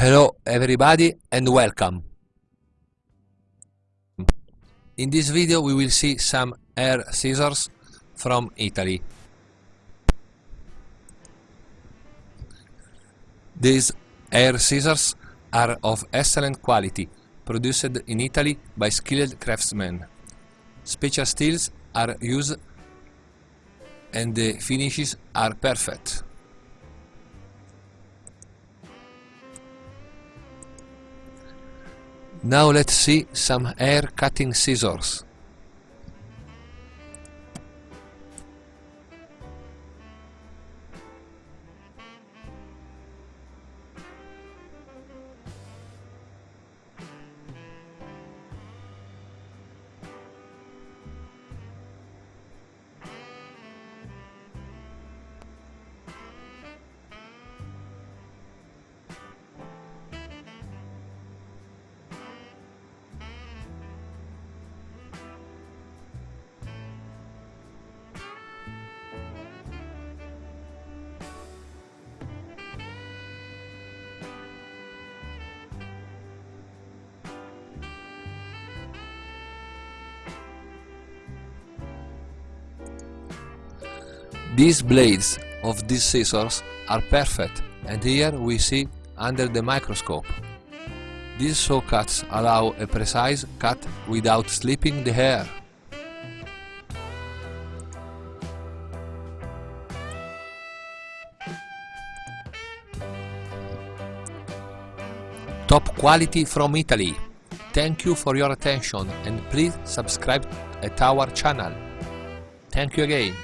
Hello everybody and welcome. In this video we will see some air scissors from Italy. These air scissors are of excellent quality, produced in Italy by skilled craftsmen. Special steels are used and the finishes are perfect. Now let's see some hair cutting scissors. These blades of these scissors are perfect and here we see under the microscope. These saw cuts allow a precise cut without slipping the hair. Top quality from Italy. Thank you for your attention and please subscribe at our channel. Thank you again.